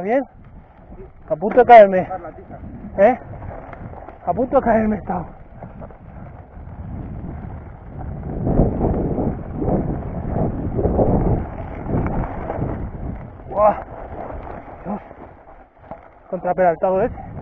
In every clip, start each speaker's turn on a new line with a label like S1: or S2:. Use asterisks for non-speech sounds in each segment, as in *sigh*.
S1: bien? A punto de caerme. ¿Eh? A punto de caerme estaba. ¡Guau! Dios. Contraperaltado ese.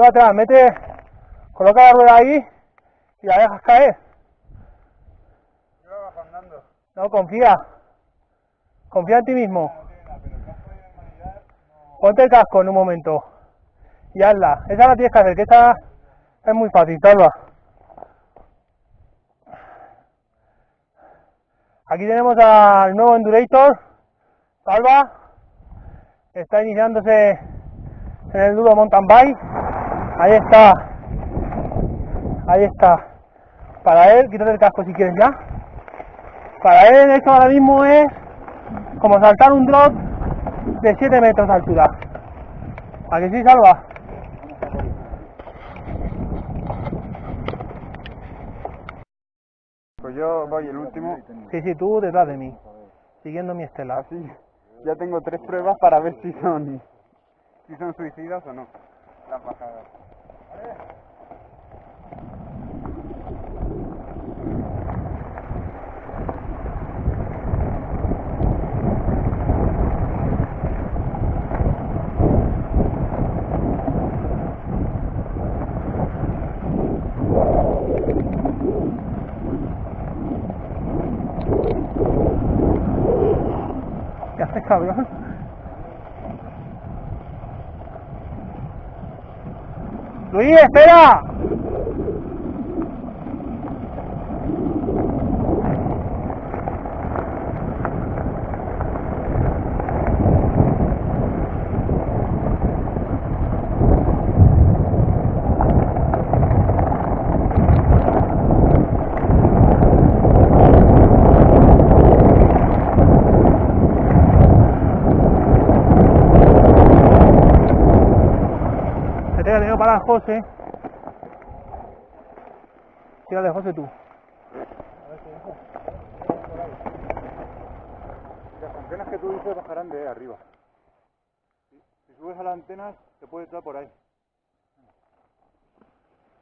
S1: Culo atrás, mete, coloca la rueda ahí y la dejas caer.
S2: Yo andando.
S1: No, confía. Confía en ti mismo. Ponte el casco en un momento. Y hazla. Esa la tienes que hacer, que esta es muy fácil, salva. Aquí tenemos al nuevo Endurator, Salva. Está iniciándose en el duro mountain bike. Ahí está. Ahí está. Para él, quítate el casco si quieres ya. Para él esto ahora mismo es como saltar un drop de 7 metros de altura. ¿A que sí, Salva?
S2: Pues yo voy el último.
S1: Sí, sí, tú detrás de mí, siguiendo mi estela.
S2: Así. Ya tengo tres pruebas para ver si son si son suicidas o no. Las bajadas.
S1: ¿Qué haces, cabrón? Luis, espera. Tenido para José. Tírale, José, tú.
S2: Las antenas que tú dices bajarán de arriba. Si, subes a las antenas, te puede entrar por ahí.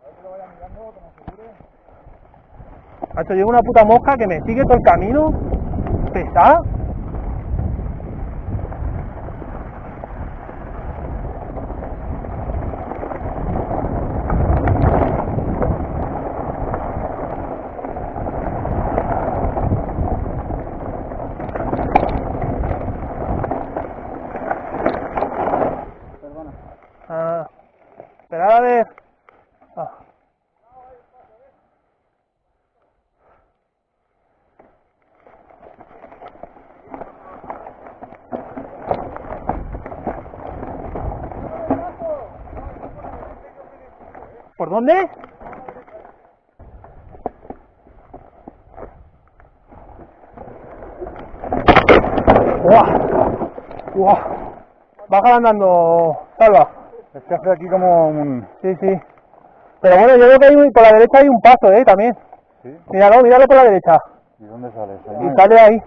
S2: A ver que lo vaya mirando, como seguro.
S1: Macho, llevo una puta mosca que me sigue todo el camino. Pesada.
S2: Perdona.
S1: Ah, esperad a ver. Ah. ¿Por dónde? ¡Guau! Baja andando, salva.
S2: Es que hace aquí como un...
S1: Sí, sí. Pero bueno, yo creo que hay por la derecha hay un paso, ¿eh? También.
S2: ¿Sí?
S1: Míralo, míralo por la derecha.
S2: ¿Y dónde sales?
S1: Y sale ahí.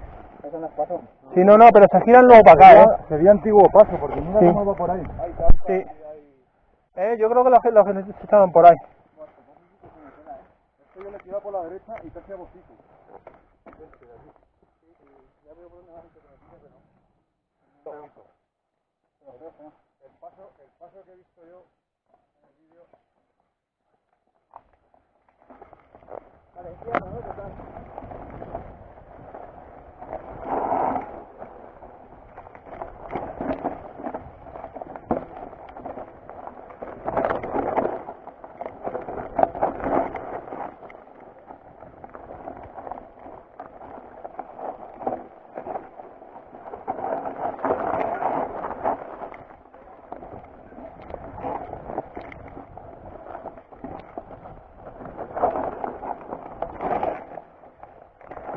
S1: Sí, no, no, pero se giran luego para acá, ¿eh?
S2: sería antiguo paso, porque mira
S1: Sí.
S2: cómo va por ahí.
S1: Sí. Eh, yo creo que los que, los que estaban por ahí.
S2: Esto yo le tiraba por la derecha y casi a bocico. El paso, el paso que he visto yo en el vídeo.
S3: Vale, izquierda, ¿no? Total.
S1: Salva, sigue.
S3: Esto es súper estrecho.
S2: No me ha tocado mucho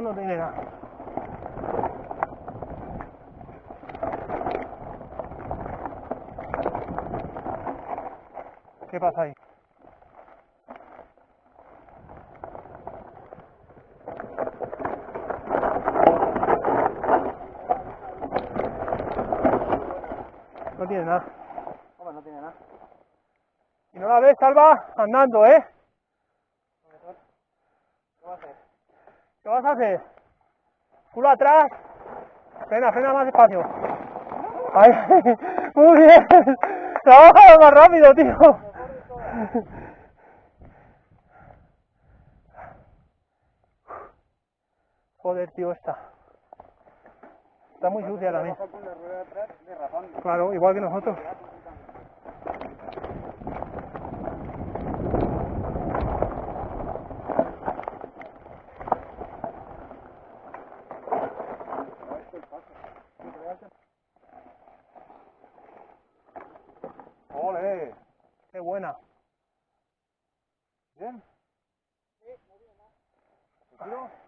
S1: No tiene nada. ¿Qué pasa ahí? No tiene nada.
S3: Hombre, no tiene nada.
S1: Y no la ves, Salva, andando, ¿eh?
S3: ¿Qué va a hacer?
S1: Culo atrás. Frena, frena más despacio. Ahí. *laughs* Muy bien. Trabaja más rápido, tío. Joder, tío, esta. Está muy sucia también. Claro, igual que nosotros. Qué buena.
S2: ¿Bien? ¿Seguro?
S1: ¡Ah!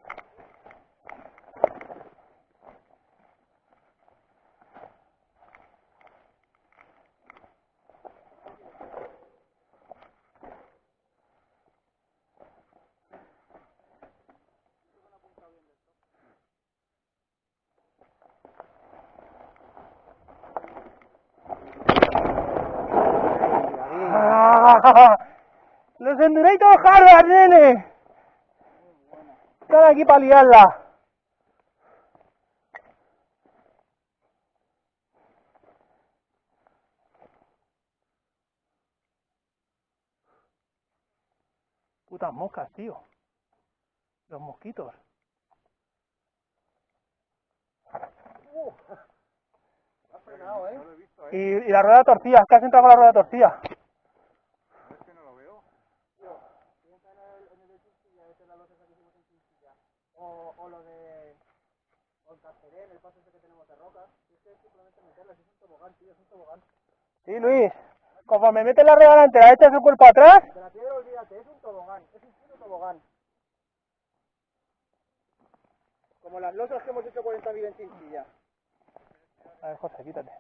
S1: *laughs* Los Endurator Harvard, nene. Están aquí para liarla. Putas moscas, tío. Los mosquitos.
S3: Ha frenado, ¿eh?
S2: Visto,
S1: Y, y la rueda torcida, que has entrado con la rueda torcida.
S2: Es que no lo veo.
S3: Piensa en el, en el de Chinchilla, ese la losa que hicimos en Chinchilla. O, o lo de... O el Casterén, el paso ese que tenemos de rocas. Si es que es simplemente meterla, si es un tobogán, tío, es un tobogán.
S1: Sí, Luis. Conforme metes la rueda delantera, echas el cuerpo atrás.
S3: De la piedra olvídate, es un tobogán, es un puto tobogán. Como las losas que hemos hecho 40.000 en Chinchilla.
S1: A ver, José, quítate.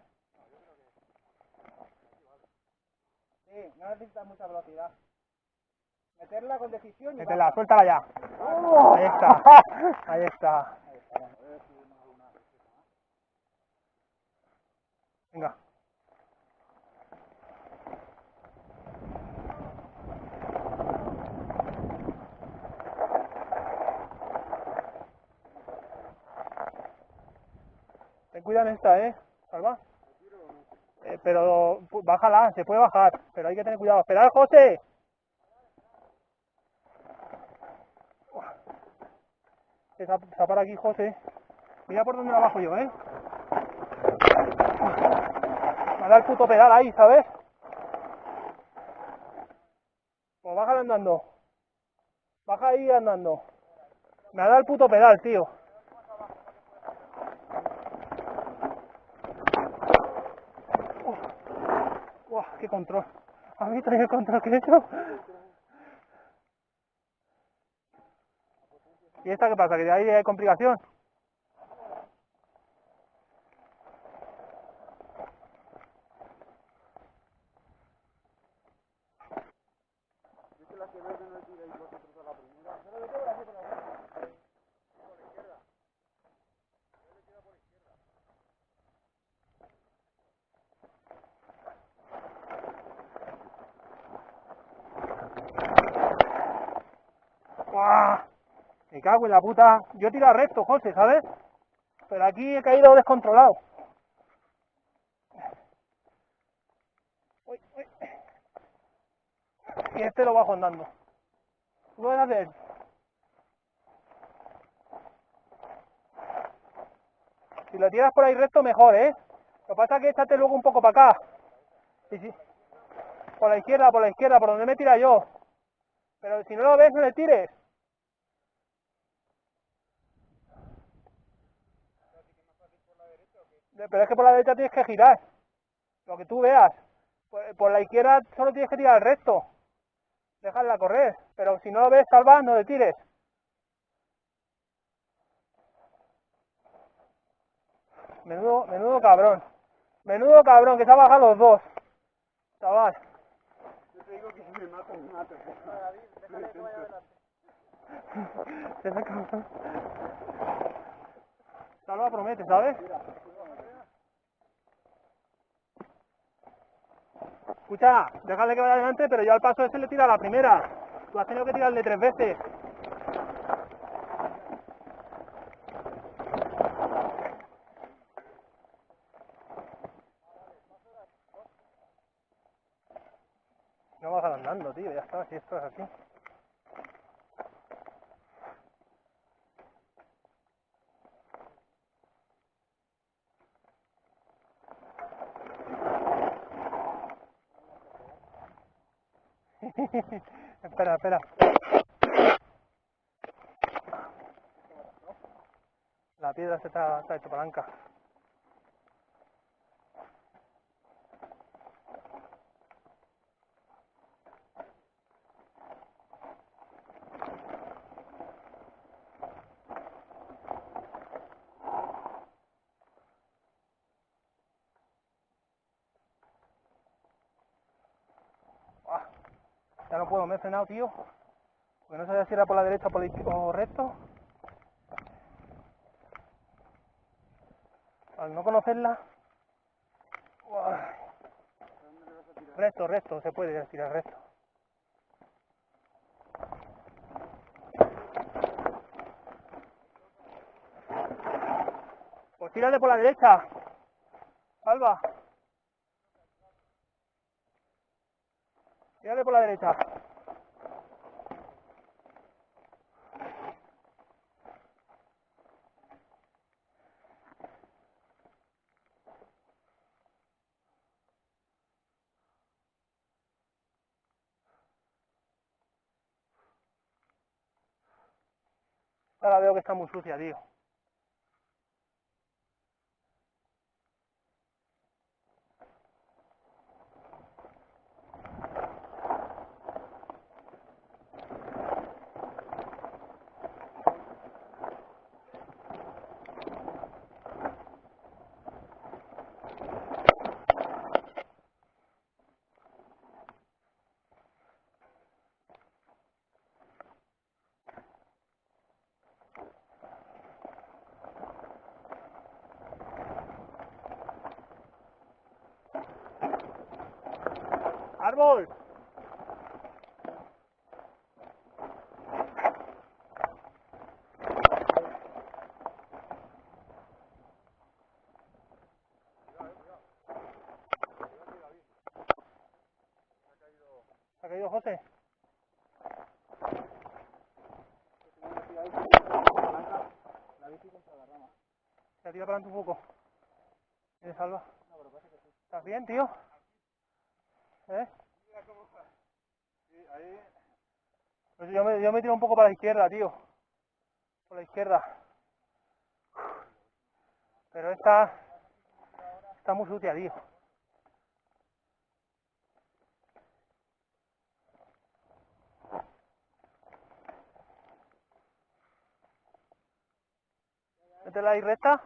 S3: Sí, no necesitas mucha velocidad. Meterla con decisión y
S1: Métela, suéltala ya. *laughs* Ahí está. Ahí está. Venga. En esta, ¿eh? Salva. Eh, pero bájala, se puede bajar, pero hay que tener cuidado. ¡Esperad, José! Se parado aquí José. Mira por dónde la bajo yo, ¿eh? Me dado el puto pedal ahí, ¿sabes? Pues baja andando. Baja ahí andando. Me dado el puto pedal, tío. Uf. Uah, qué control. ¿Has visto el control que he hecho? ¿Y esta qué pasa? ¿Que de ahí hay complicación? Cago en la puta. Yo he tirado recto, José, ¿sabes? Pero aquí he caído descontrolado. Y este lo bajo andando. ¿Tú puedes hacer? Si lo tiras por ahí recto, mejor, ¿eh? Lo que pasa es que échate luego un poco para acá. Por la izquierda, por la izquierda, por donde me tira yo. Pero si no lo ves, no le tires. Pero es que por la derecha tienes que girar. Lo que tú veas. Por, por la izquierda solo tienes que tirar el recto. Dejarla correr. Pero si no lo ves, salva, no le tires. Menudo, menudo cabrón. Menudo cabrón, que se ha bajado los dos. Chaval.
S2: Yo te digo que si me mato, me mato. *laughs*
S1: Salva promete, ¿sabes? Escucha, déjale que vaya adelante, pero yo al paso ese le tira la primera. Tú has tenido que tirarle tres veces. No bajar andando, tío, ya está, si esto es así. *laughs* espera, espera. La piedra se está, está hecho palanca. Frenado, tío. Porque no sabía si era por la derecha o por izquierda o recto. Al no conocerla. Recto, recto, se puede tirar recto. Pues tírate por la derecha. Salva. Tírale por la derecha. Ahora veo que está muy sucia, tío. ¡Árbol! ¿Se ha caído José? Se ha tirado para adelante un poco. ¿Tienes salva? ¿Estás bien, tío? ¿Eh?
S2: Sí, ahí.
S1: Pues yo me, yo me tiro un poco para la izquierda, tío. Por la izquierda. Pero esta está muy sucia, tío. Métela ahí recta.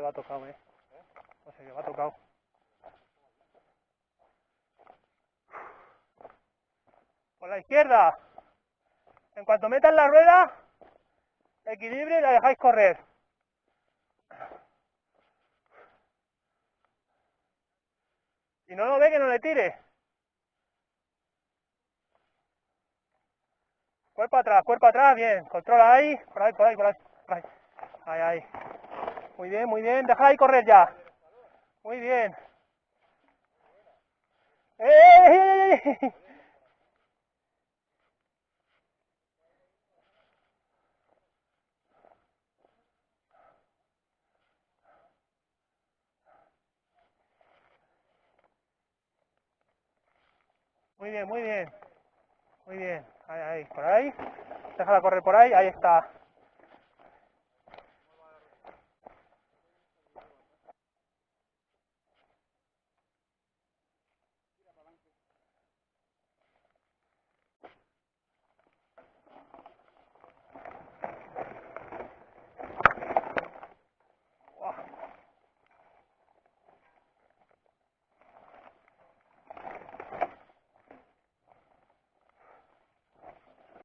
S1: Va tocado, eh. Tocado. Por la izquierda. En cuanto metas la rueda, equilibrio y la dejáis correr. Si no lo ve, que no le tire. Cuerpo atrás, cuerpo atrás, bien. Controla ahí, por ahí, por ahí, por ahí. por ahí. Ahí, ahí. Muy bien, muy bien. Deja ahí correr ya. Muy bien. ¡Eh! Muy bien, muy bien. Muy bien. Ahí, ahí, por ahí. Déjala correr por ahí. Ahí está. Buah.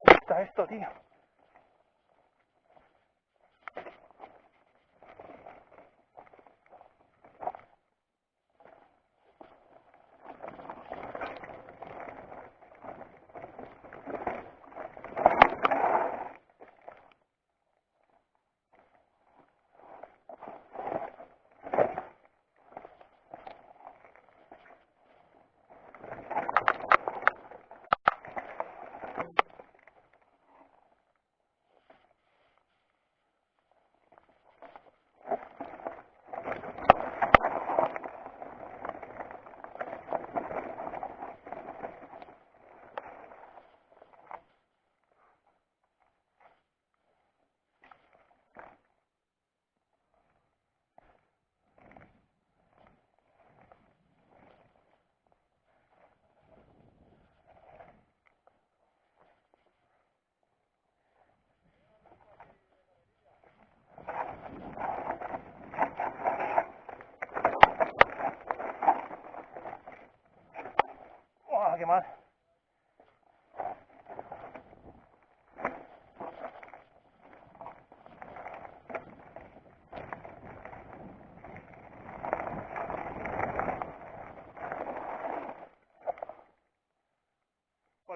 S1: Está esto, tío. Por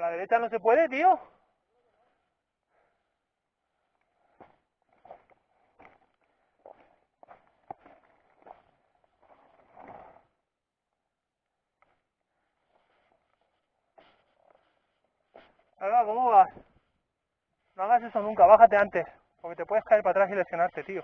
S1: la derecha no se puede, tío. Alba, ¿cómo vas? No hagas eso nunca, bájate antes, porque te puedes caer para atrás y lesionarte, tío.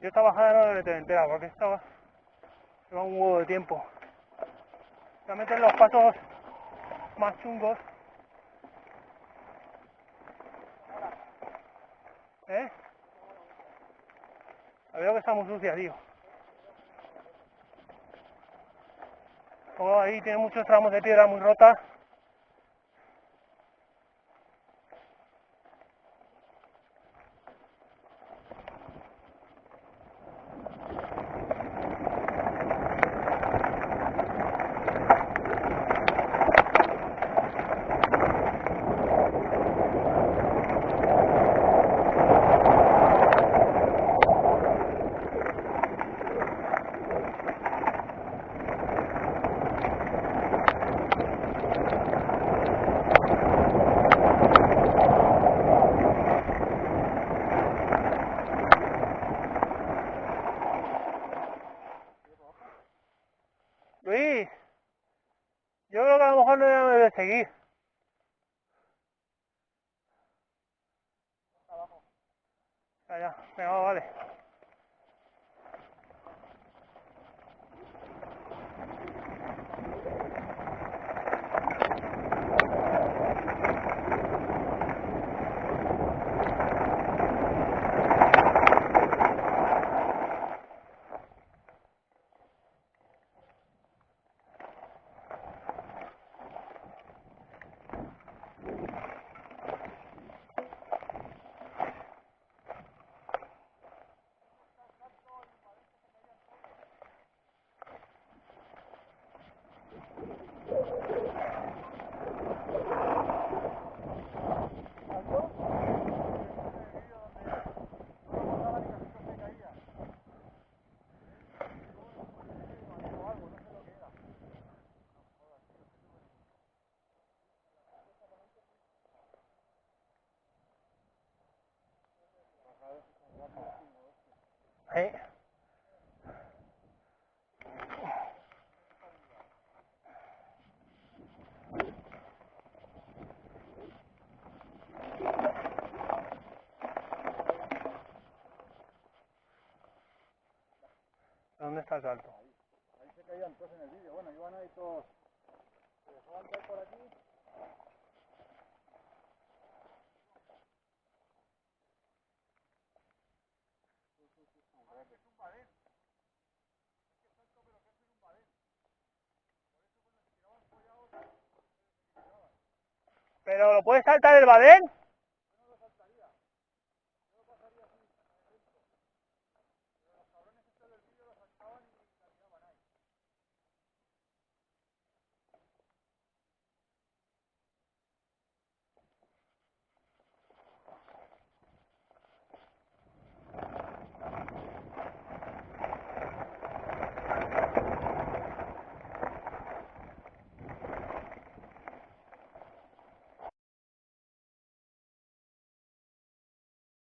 S1: Yo esta bajada no la tener entera porque esta lleva un huevo de tiempo. Meter los pasos más chungos. ¿Eh? La veo que está muy sucia, tío. Como ahí tiene muchos tramos de piedra muy rota. seguir. Allá, venga, vale. Ahí. ¿Dónde está el salto?
S2: Ahí se caían todos en el vídeo. Bueno, iban ahí todos. Se dejaban caer por aquí.
S1: ¿Pero lo puedes saltar el badén?